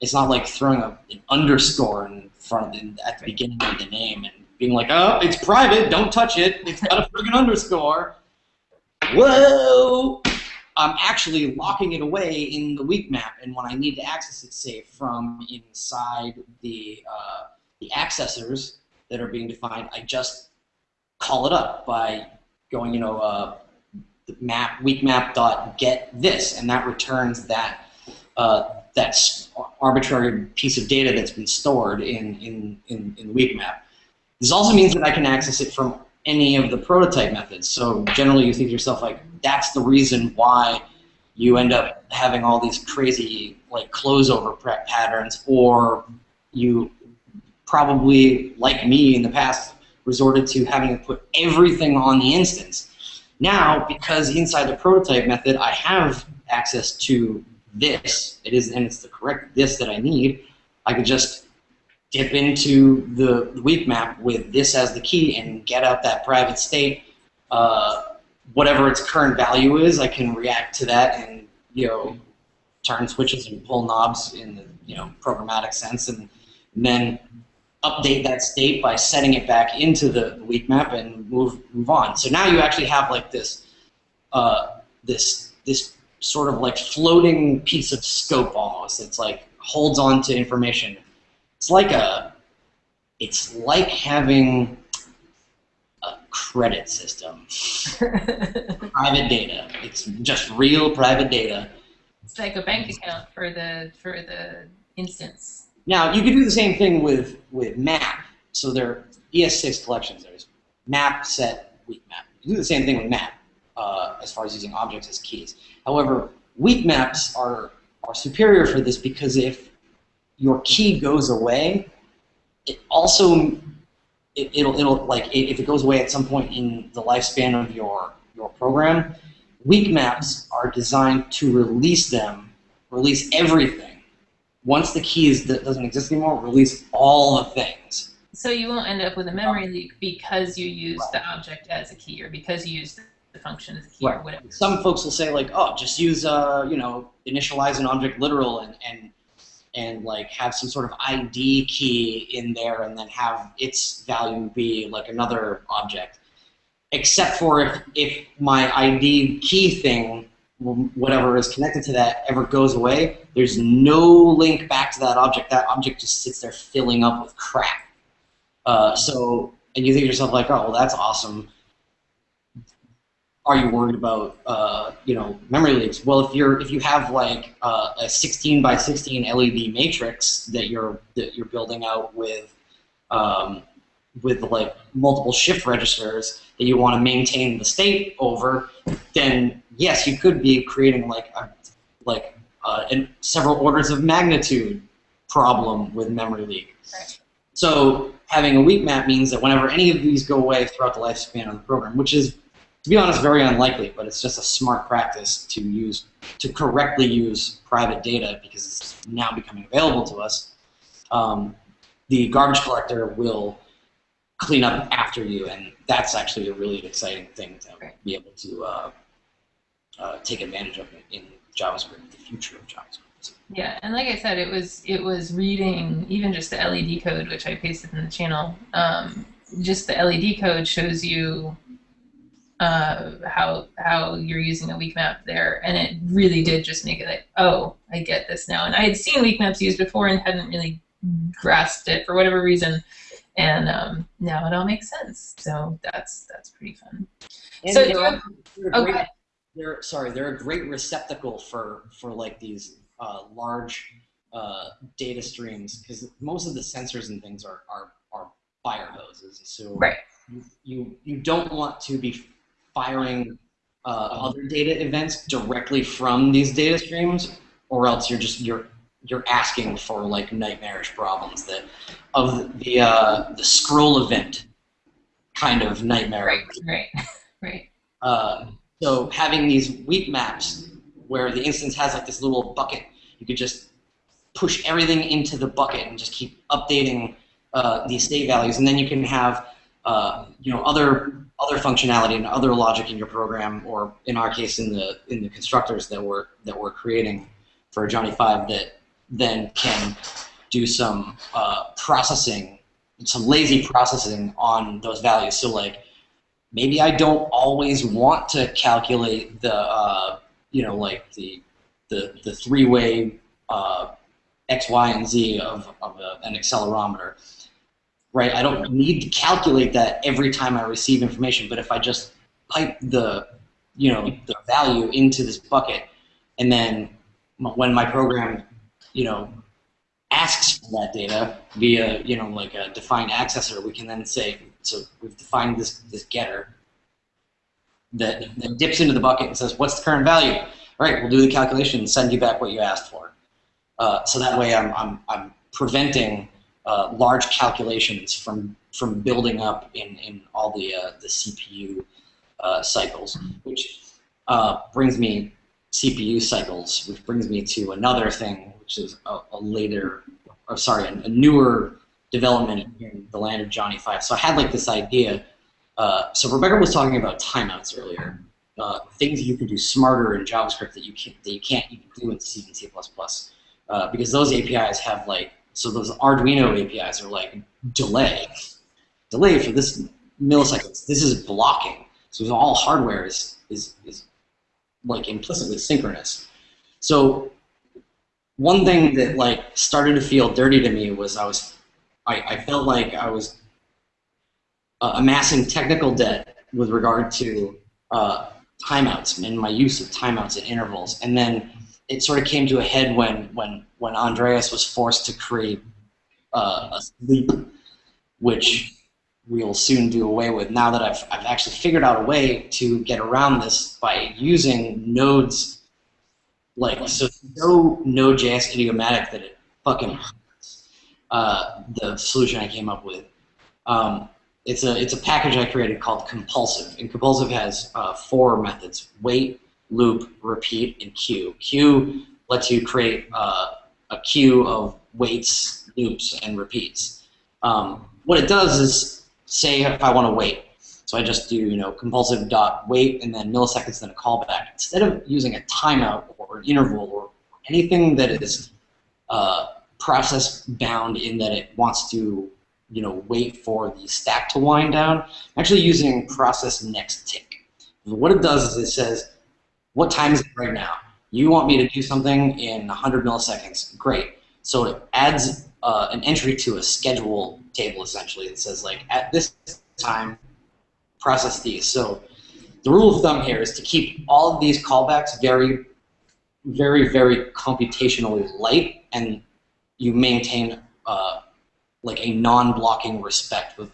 it's not like throwing a, an underscore in front of the, at the beginning of the name and being like, oh, it's private, don't touch it, it's got a friggin' underscore. Whoa! I'm actually locking it away in the weak map, and when I need to access it, say from inside the uh, the accessors that are being defined, I just call it up by going, you know, uh, map weak map dot get this, and that returns that uh, that arbitrary piece of data that's been stored in in in, in the weak map. This also means that I can access it from any of the prototype methods. So generally, you think to yourself like, that's the reason why you end up having all these crazy like closeover prep patterns, or you probably, like me in the past, resorted to having to put everything on the instance. Now, because inside the prototype method, I have access to this, it is, and it's the correct this that I need, I could just dip into the, weak map with this as the key and get out that private state. Uh, whatever its current value is, I can react to that and you know turn switches and pull knobs in the you know programmatic sense, and, and then update that state by setting it back into the weak map and move move on. So now you actually have like this uh, this this sort of like floating piece of scope almost. It's like holds on to information. It's like a it's like having a credit system. private data. It's just real private data. It's like a bank account for the for the instance. Now you could do the same thing with with map. So there are ES6 collections. There's map, set, weak map. You do the same thing with map uh, as far as using objects as keys. However, weak maps are are superior for this because if your key goes away, it also it, will it'll like if it goes away at some point in the lifespan of your your program, weak maps are designed to release them, release everything once the key is, doesn't exist anymore, release all the things. So you won't end up with a memory leak because you use right. the object as a key or because you use the function as a key right. or whatever. Some folks will say like, oh, just use, uh, you know, initialize an object literal and, and and like have some sort of ID key in there and then have its value be like another object. Except for if, if my ID key thing whatever is connected to that ever goes away, there's no link back to that object. That object just sits there filling up with crap. Uh, so, and you think to yourself like, oh, well, that's awesome. Are you worried about, uh, you know, memory leaks? Well, if you're if you have like uh, a 16 by 16 LED matrix that you're that you're building out with um, with like multiple shift registers that you want to maintain the state over, then yes, you could be creating like a, like uh, an several orders of magnitude problem with memory leak. Right. So having a weak map means that whenever any of these go away throughout the lifespan of the program, which is, to be honest, very unlikely, but it's just a smart practice to use to correctly use private data because it's now becoming available to us. Um, the garbage collector will clean up after you, and that's actually a really exciting thing to be able to uh, uh, take advantage of it in JavaScript, the future of JavaScript. Yeah, and like I said, it was it was reading even just the LED code, which I pasted in the channel. Um, just the LED code shows you uh, how how you're using a weak map there, and it really did just make it like, oh, I get this now. And I had seen weak maps used before and hadn't really grasped it for whatever reason. and um, now it all makes sense. So that's that's pretty fun. And So they're, you- also- they're a Okay. They're sorry, they're a great receptacle for for like these uh, large uh, data streams because most of the sensors and things are are, are fire hoses. So Right. you, you you don't want to be firing uh, other data events directly from these data streams, or else you're just you're you're asking for like nightmarish problems that of the uh, the scroll event kind of nightmare. Right, right, right. Uh, so having these weak maps where the instance has like this little bucket, you could just push everything into the bucket and just keep updating uh, these state values, and then you can have uh, you know other other functionality and other logic in your program, or in our case, in the in the constructors that we're that we're creating for Johnny Five that then can do some uh, processing, some lazy processing on those values. So like maybe I don't always want to calculate the uh, you know like the the the three way uh, x, y, and z of, of a, an accelerometer. Right, I don't need to calculate that every time I receive information, but if I just pipe the, you know, the value into this bucket, and then when my program, you know, asks for that data via, you know, like a defined accessor, we can then say, so we've defined this this getter that, that dips into the bucket and says, what's the current value? All right, we'll do the calculation and send you back what you asked for. Uh, so that way I'm, I'm, I'm preventing uh, large calculations from, from building up in, in all the, uh, the CPU uh, cycles, which uh, brings me CPU cycles, which brings me to another thing, which is a, a later, or sorry, a, a newer development in the land of Johnny Five. So I had like this idea. Uh, so Rebecca was talking about timeouts earlier, uh, things you can do smarter in JavaScript that you can't that you can't even do in C and C++, uh, because those APIs have like so those Arduino APIs are like delay, delay for this milliseconds. This is blocking. So all hardware is is is like implicitly synchronous. So one thing that like started to feel dirty to me was I was I, I felt like I was uh, amassing technical debt with regard to uh, timeouts and my use of timeouts at intervals. And then it sort of came to a head when when when Andreas was forced to create uh, a sleep, which we'll soon do away with. Now that I've I've actually figured out a way to get around this by using nodes, like so no Node.js idiomatic that it fucking. Uh, the solution I came up with. Um, it's a it's a package I created called Compulsive, and Compulsive has uh, four methods: wait, loop, repeat, and queue. Queue lets you create uh, a queue of waits, loops, and repeats. Um, what it does is say if I want to wait, so I just do you know compulsive dot wait and then milliseconds then a callback. Instead of using a timeout or an interval or anything that is uh, process bound in that it wants to you know, wait for the stack to wind down. I'm actually using process next tick. What it does is it says, what time is it right now? You want me to do something in 100 milliseconds. Great. So it adds uh, an entry to a schedule table, essentially. It says, like, at this time, process these. So the rule of thumb here is to keep all of these callbacks very, very, very computationally light, and you maintain uh, like a non-blocking respect with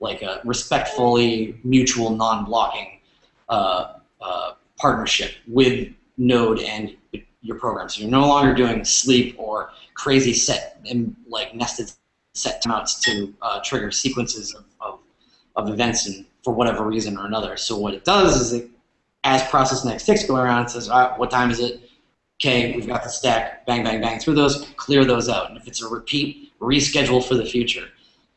like a respectfully mutual non-blocking uh, uh, partnership with Node and your program. So you're no longer doing sleep or crazy set and like nested set timeouts to uh, trigger sequences of, of, of events and for whatever reason or another. So what it does is it, as process next ticks go around, it says, all right, what time is it? Okay, we've got the stack, bang, bang, bang through those, clear those out. And if it's a repeat, reschedule for the future.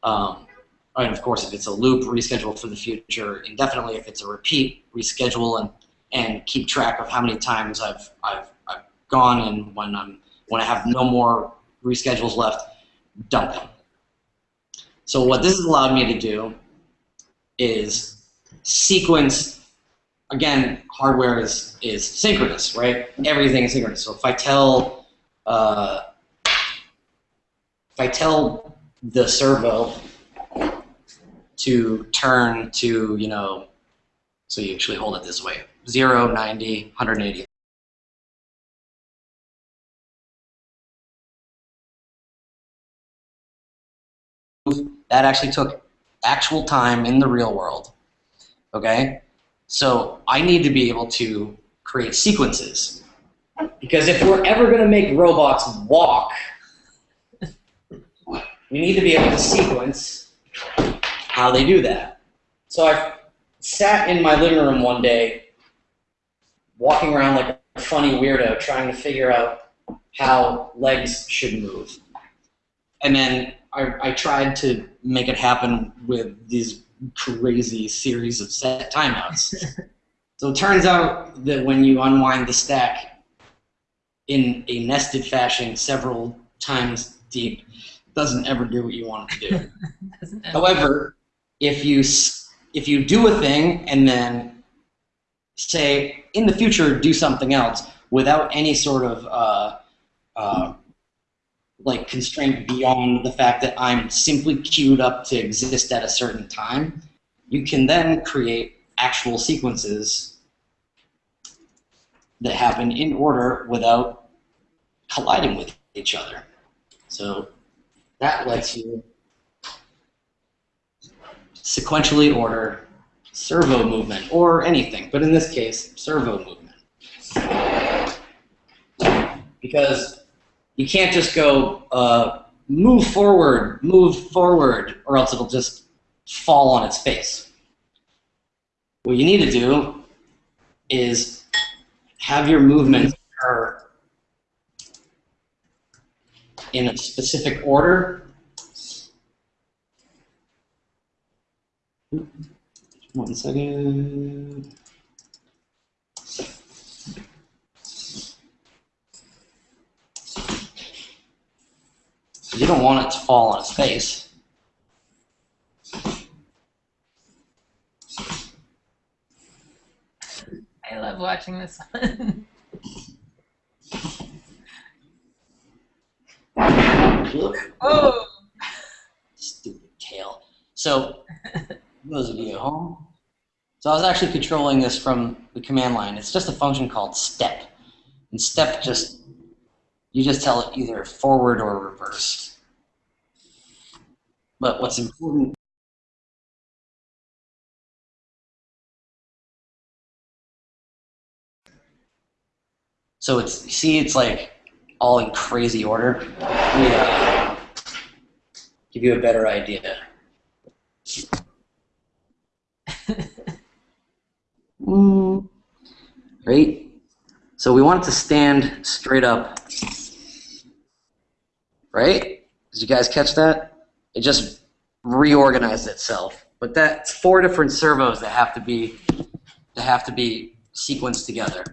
Um, and of course, if it's a loop, reschedule for the future indefinitely. If it's a repeat, reschedule and and keep track of how many times I've I've, I've gone and when I'm when I have no more reschedules left, dump them. So what this has allowed me to do is sequence. Again, hardware is is synchronous, right? Everything is synchronous. So if I tell uh, if I tell the servo to turn to, you know, so you actually hold it this way 0, 90, 180. That actually took actual time in the real world. Okay? So I need to be able to create sequences. Because if we're ever going to make robots walk, we need to be able to sequence how they do that. So I sat in my living room one day, walking around like a funny weirdo, trying to figure out how legs should move. And then I, I tried to make it happen with these crazy series of set timeouts. so it turns out that when you unwind the stack in a nested fashion several times deep, it doesn't ever do what you want it to do. However, if you if you do a thing and then say in the future do something else without any sort of uh, uh, like constraint beyond the fact that I'm simply queued up to exist at a certain time, you can then create actual sequences that happen in order without colliding with each other. So that lets you sequentially order servo movement or anything, but in this case, servo movement. Because you can't just go uh, move forward, move forward, or else it'll just fall on its face. What you need to do is have your movements occur in a specific order One second. You don't want it to fall on its face. I love watching this one. oh, Stupid tail. So, those of you at home. So I was actually controlling this from the command line. It's just a function called step. And step just, you just tell it either forward or reverse. But what's important So it's see it's like all in crazy order. Give you a better idea. Mm, right? So we want it to stand straight up. Right? Did you guys catch that? It just reorganized itself. But that's four different servos that have to be that have to be sequenced together.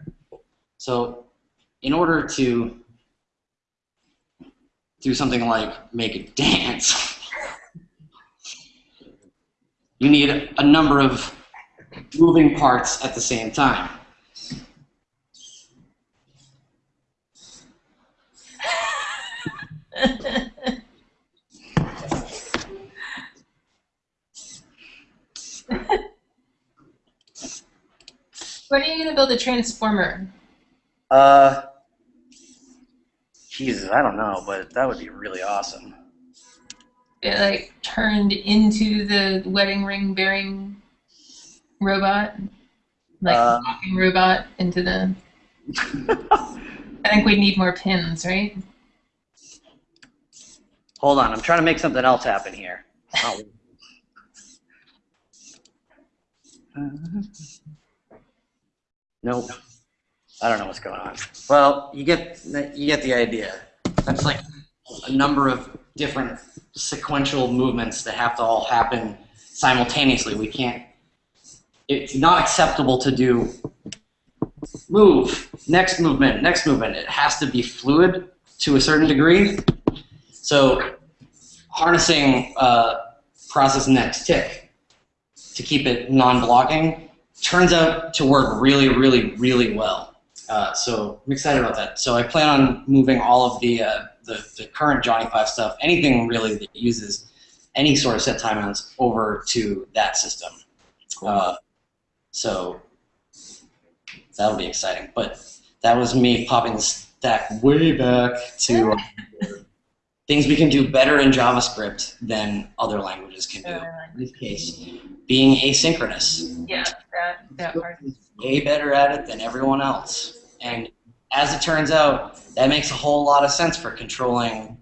So in order to do something like make it dance, you need a number of moving parts at the same time. When are you going to build a transformer? Uh, Jesus, I don't know, but that would be really awesome. It like turned into the wedding ring bearing robot, like Uh. walking robot into the. I think we need more pins, right? Hold on, I'm trying to make something else happen here. Oh. Nope. I don't know what's going on. Well, you get you get the idea. That's like a number of different sequential movements that have to all happen simultaneously. We can't. It's not acceptable to do move, next movement, next movement. It has to be fluid to a certain degree. So harnessing uh, process next tick to keep it non-blocking turns out to work really, really, really well. Uh, so I'm excited about that. So I plan on moving all of the, uh, the, the current Johnny Five stuff, anything really that uses any sort of set timeouts over to that system. Uh, so that'll be exciting. But that was me popping the stack way back to uh, things we can do better in JavaScript than other languages can do. In this case, being asynchronous. Yeah, that that part. Way better at it than everyone else. And as it turns out, that makes a whole lot of sense for controlling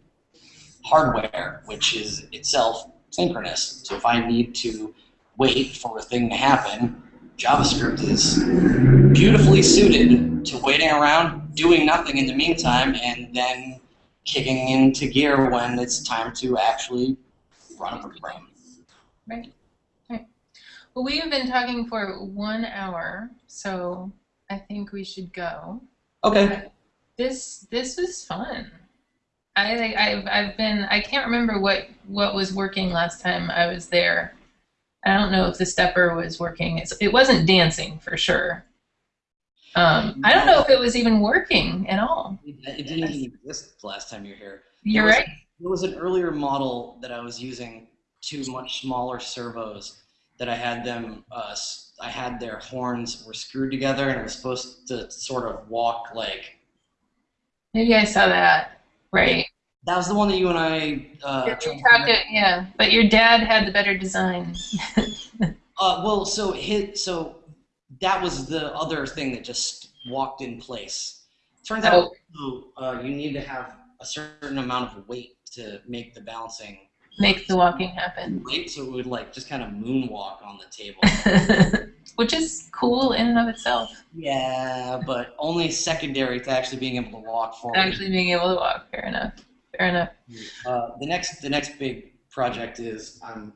hardware, which is itself synchronous. So if I need to wait for a thing to happen, JavaScript is beautifully suited to waiting around, doing nothing in the meantime, and then kicking into gear when it's time to actually run a program. Right. Right. Well, we have been talking for one hour, so I think we should go. Okay. This this was fun. I I've I've been I can't remember what what was working last time I was there. I don't know if the stepper was working. It's, it wasn't dancing for sure. Um, I don't know if it was even working at all. It didn't even exist the last time you were here. You're was- right. There was an earlier model that I was using two much smaller servos that I had them, uh, I had their horns were screwed together and it was supposed to sort of walk like, Maybe I saw that. Right. that was the one that you and I, uh, Yeah, tried to yeah, but your dad had the better design. Uh, well, so his, so that was the other thing that just walked in place. Turns out, uh, you need to have a certain amount of weight to make the balancing Make the walking happen. weight, so it would like just kind of moonwalk on the table. Which is cool in and of itself. yeah, but only secondary to actually being able to walk forward. Actually being able to walk, fair enough. Fair enough. Uh, the next the next big project is I'm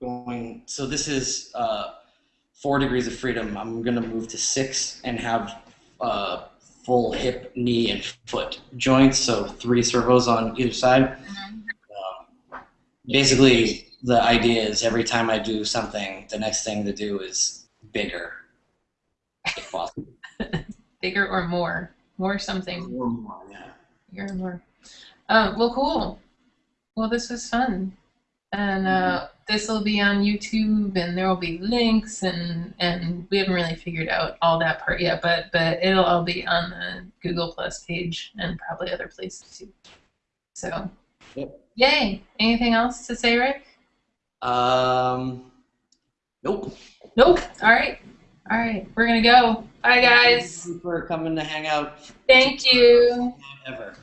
going. So this is uh, four degrees of freedom. I'm going to move to six and have uh, full hip, knee, and foot joints. So three servos on either side. Um, basically, the idea is every time I do something, the next thing to do is bigger, if possible. Bigger or more. More something. Or more, yeah. Bigger or more. Um, well, cool. Well, this was fun. And uh, this will be on YouTube, and there will be links, and and we haven't really figured out all that part yet, but but it'll all be on the Google Plus page and probably other places too. So, Yep. yay! Anything else to say, Rick? Um, nope. Nope. All right. All right. We're gonna go. Bye, guys. Thank you for coming to hang out. Thank you. Ever.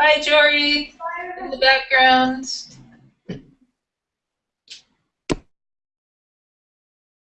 Bye, Jory. In the background.